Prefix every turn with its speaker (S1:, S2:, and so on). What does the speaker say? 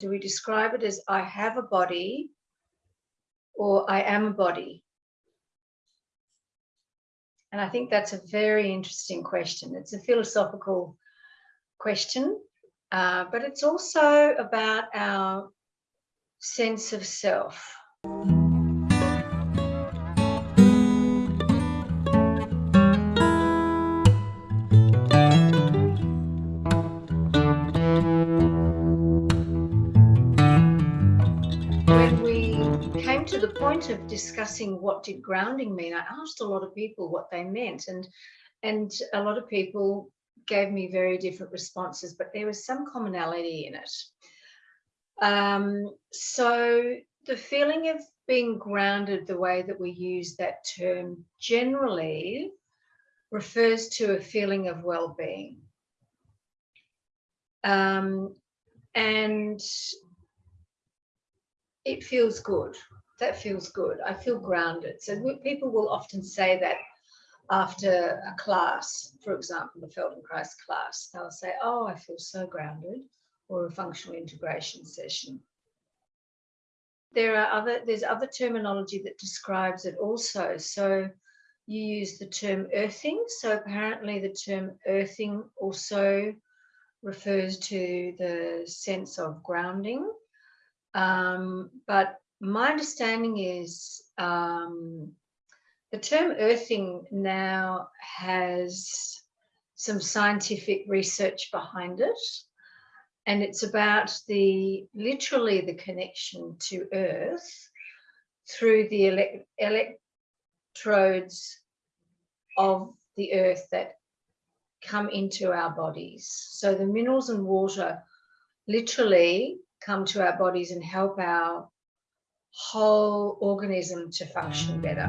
S1: Do we describe it as I have a body or I am a body? And I think that's a very interesting question. It's a philosophical question, uh, but it's also about our sense of self. To the point of discussing what did grounding mean, I asked a lot of people what they meant and and a lot of people gave me very different responses, but there was some commonality in it. Um, so the feeling of being grounded, the way that we use that term generally refers to a feeling of well-being. Um, and it feels good that feels good. I feel grounded. So people will often say that after a class, for example, the Feldenkrais class, they'll say, oh, I feel so grounded, or a functional integration session. There are other, there's other terminology that describes it also. So you use the term earthing. So apparently the term earthing also refers to the sense of grounding. Um, but my understanding is um, the term earthing now has some scientific research behind it. And it's about the literally the connection to earth through the ele electrodes of the earth that come into our bodies. So the minerals and water literally come to our bodies and help our whole organism to function better.